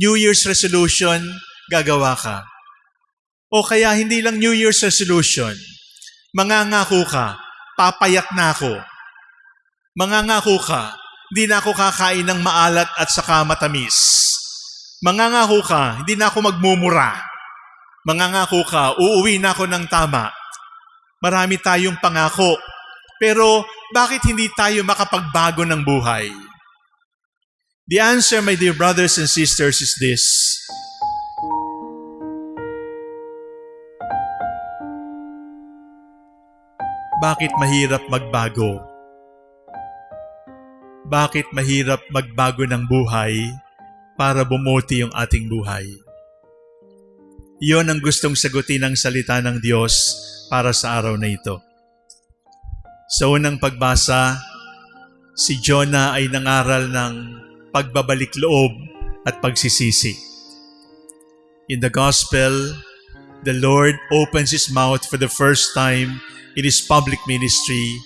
New Year's resolution, gagawa ka. O kaya hindi lang New Year's resolution, mangangako ka, papayat na ako. Mangangako ka, hindi na ako kakain ng maalat at saka matamis. Mangangako ka, hindi na ako magmumura. Mangangako ka, uuwi na ako ng tama. Marami tayong pangako, pero bakit hindi tayo makapagbago ng buhay? The answer, my dear brothers and sisters, is this. Bakit mahirap magbago? Bakit mahirap magbago ng buhay para bumuti yung ating buhay? Iyon ang gustong sagutin ng salita ng Diyos para sa araw na ito. Sa unang pagbasa, si Jonah ay nangaral ng pagbabalik loob at pagsisisi. In the Gospel, the Lord opens His mouth for the first time in His public ministry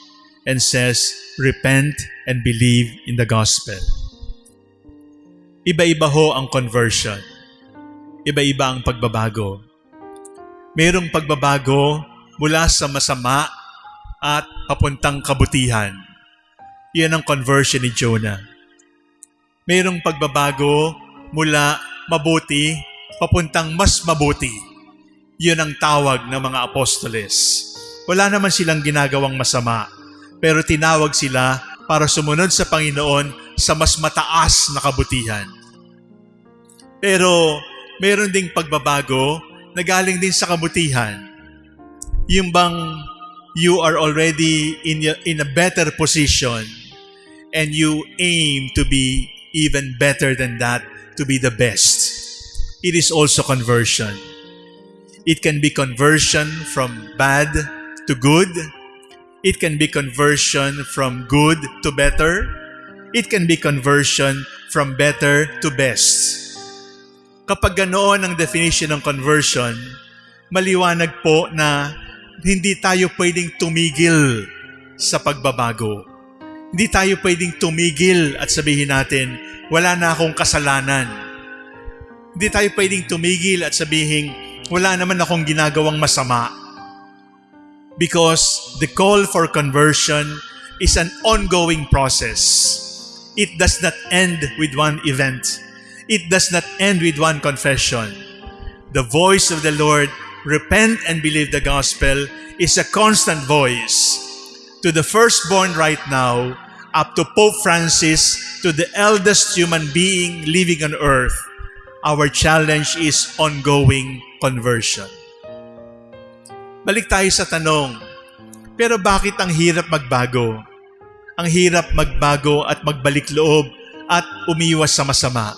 and says, Repent and believe in the Gospel. Iba-iba ho ang conversion. Iba-iba ang pagbabago. Mayroong pagbabago mula sa masama at papuntang kabutihan. Yan ang conversion ni Jonah. Mayroong pagbabago mula mabuti papuntang mas mabuti. Yun ang tawag ng mga apostoles. Wala naman silang ginagawang masama, pero tinawag sila para sumunod sa Panginoon sa mas mataas na kabutihan. Pero meron ding pagbabago na galing din sa kabutihan. Yung bang you are already in, in a better position and you aim to be even better than that, to be the best. It is also conversion. It can be conversion from bad to good. It can be conversion from good to better. It can be conversion from better to best. Kapag ganoon ang definition ng conversion, maliwanag po na hindi tayo pwedeng tumigil sa pagbabago. Hindi tayo pwedeng tumigil at sabihin natin, wala na akong kasalanan. Hindi tayo pwedeng tumigil at sabihin, wala naman akong ginagawang masama. Because the call for conversion is an ongoing process. It does not end with one event. It does not end with one confession. The voice of the Lord, repent and believe the gospel, is a constant voice. To the firstborn right now, up to Pope Francis, to the eldest human being living on earth, our challenge is ongoing conversion. Balik tayo sa tanong, pero bakit ang hirap magbago? Ang hirap magbago at magbalik loob at umiwas sa masama.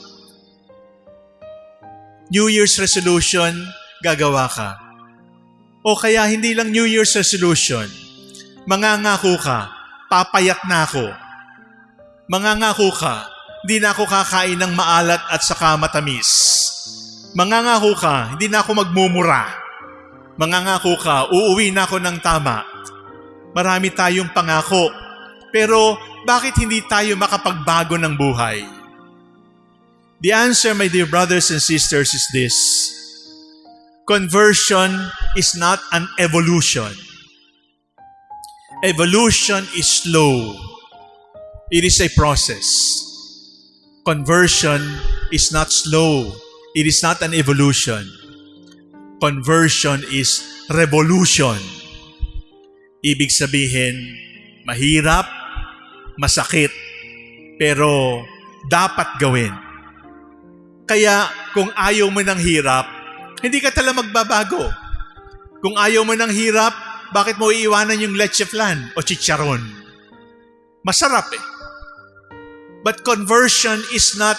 New Year's resolution, gagawa ka. O kaya hindi lang New Year's resolution, mangangako ka, papayat na ako. Mangangako ka, hindi na ako kakain ng maalat at saka matamis. Mangangako ka, hindi na ako magmumura. Mangangako ka, uuwi na ako ng tama. Marami tayong pangako, pero bakit hindi tayo makapagbago ng buhay? The answer, my dear brothers and sisters, is this. Conversion is not an evolution. Evolution is slow. It is a process. Conversion is not slow. It is not an evolution. Conversion is revolution. Ibig sabihin, mahirap, masakit, pero dapat gawin. Kaya kung ayaw mo ng hirap, hindi ka tala magbabago. Kung ayaw mo ng hirap, bakit mo iiwanan yung leche flan o chicharon? Masarap eh. But conversion is not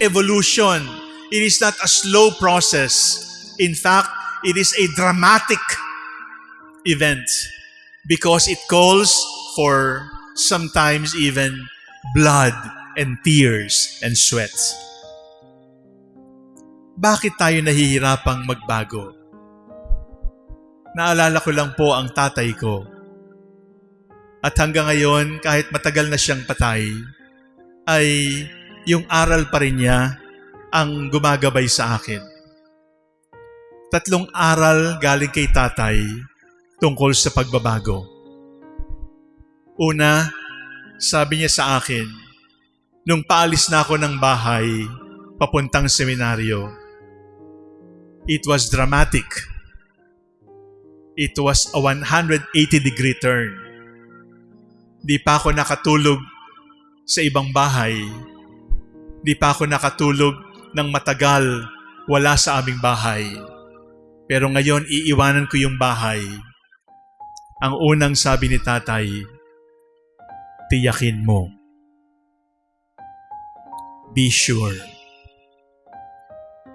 evolution. It is not a slow process. In fact, it is a dramatic event because it calls for sometimes even blood and tears and sweat. Bakit tayo nahihirapang magbago? Naalala ko lang po ang tatay ko. At hanggang ngayon, kahit matagal na siyang patay, ay yung aral pa rin niya ang gumagabay sa akin. Tatlong aral galing kay tatay tungkol sa pagbabago. Una, sabi niya sa akin, nung paalis na ako ng bahay, papuntang seminaryo, it was dramatic. It was a 180 degree turn. Di pa ako nakatulog sa ibang bahay. Di pa ako nakatulog ng matagal wala sa aming bahay. Pero ngayon iiwanan ko yung bahay. Ang unang sabi ni tatay, tiyakin mo. Be sure.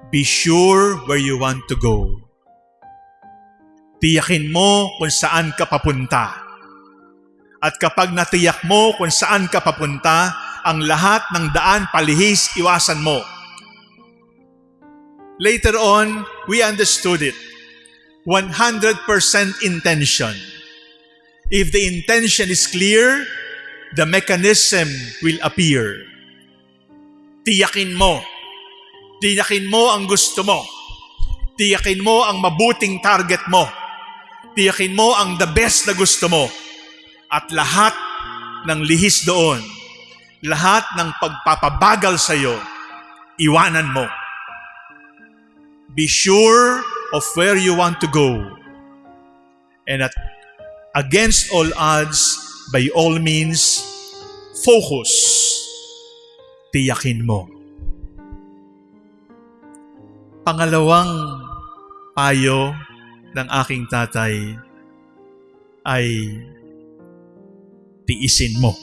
Be sure where you want to go. Tiyakin mo kung saan ka papunta. At kapag natiyak mo kung saan ka papunta, ang lahat ng daan palihis iwasan mo. Later on, we understood it. 100% intention. If the intention is clear, the mechanism will appear. Tiyakin mo. Tiyakin mo ang gusto mo. Tiyakin mo ang mabuting target mo. Tiyakin mo ang the best na gusto mo. At lahat ng lihis doon, lahat ng pagpapabagal sa iyo, iwanan mo. Be sure of where you want to go. And at against all odds, by all means, focus. Tiyakin mo. Pangalawang payo ng aking tatay ay tiisin mo.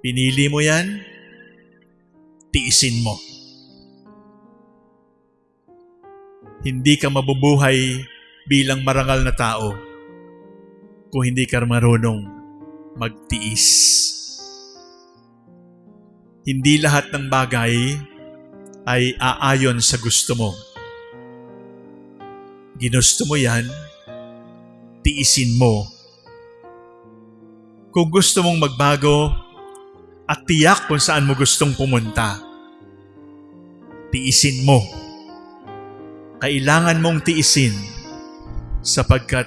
Pinili mo yan, tiisin mo. Hindi ka mabubuhay bilang marangal na tao kung hindi ka marunong magtiis. Hindi lahat ng bagay ay aayon sa gusto mo. Ginusto mo yan, tiisin mo. Kung gusto mong magbago at tiyak kung saan mo gustong pumunta, tiisin mo. Kailangan mong tiisin sapagkat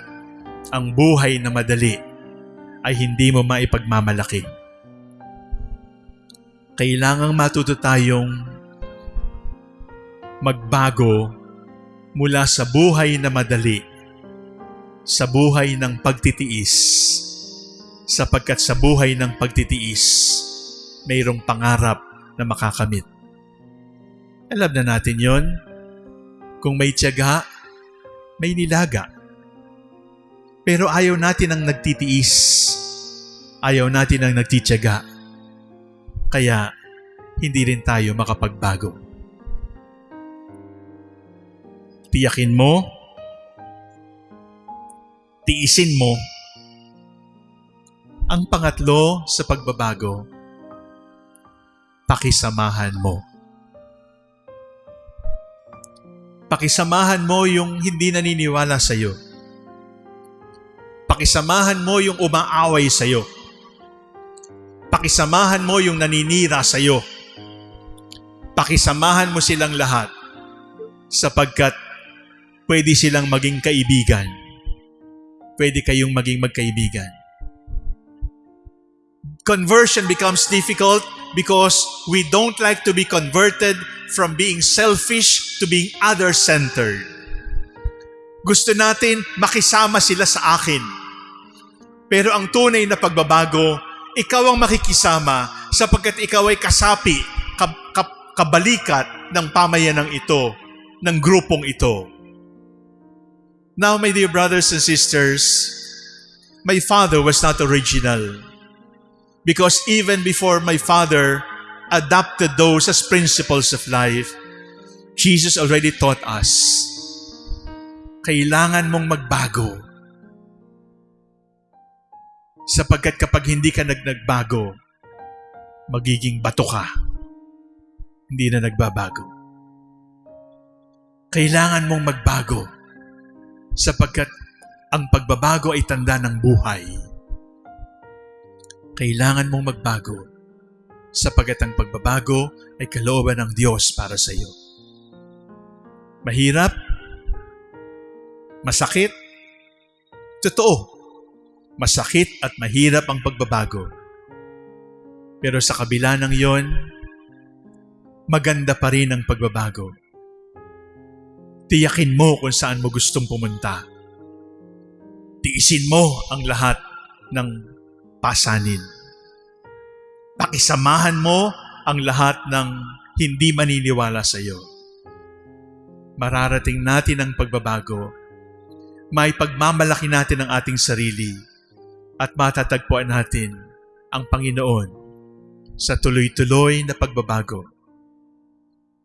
ang buhay na madali ay hindi mo maipagmamalaki. Kailangang matuto tayong magbago mula sa buhay na madali sa buhay ng pagtitiis sapagkat sa buhay ng pagtitiis mayroong pangarap na makakamit. Alam na natin yon. Kung may tiyaga, may nilaga. Pero ayaw natin ang nagtitiis. Ayaw natin ang nagtitiyaga. Kaya hindi rin tayo makapagbago. Tiyakin mo, tiisin mo. Ang pangatlo sa pagbabago, pakisamahan mo. Pakisamahan mo yung hindi naniniwala sa iyo. Pakisamahan mo yung umaaway sa iyo. Pakisamahan mo yung naninira sa iyo. Pakisamahan mo silang lahat sapagkat pwede silang maging kaibigan. Pwede kayong maging magkaibigan. Conversion becomes difficult because we don't like to be converted from being selfish to being other-centered. Gusto natin makisama sila sa akin. Pero ang tunay na pagbabago, ikaw ang makikisama sapagkat ikaw ay kasapi, kab- kab- kabalikat ng pamayanang ito, ng grupong ito. Now, my dear brothers and sisters, my father was not original. Because even before my father adopted those as principles of life, Jesus already taught us, kailangan mong magbago. Sapagkat kapag hindi ka nagnagbago, magiging bato ka. Hindi na nagbabago. Kailangan mong magbago sapagkat ang pagbabago ay tanda ng buhay. Kailangan mong magbago sapagat ang pagbabago ay kalooban ng Diyos para sa iyo. Mahirap? Masakit? Totoo, masakit at mahirap ang pagbabago. Pero sa kabila ng yon, maganda pa rin ang pagbabago. Tiyakin mo kung saan mo gustong pumunta. Tiisin mo ang lahat ng pasanin. Pakisamahan mo ang lahat ng hindi maniniwala sa iyo. Mararating natin ang pagbabago. May pagmamalaki natin ang ating sarili at matatagpuan natin ang Panginoon sa tuloy-tuloy na pagbabago.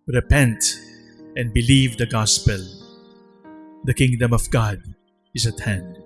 Repent and believe the gospel. The kingdom of God is at hand.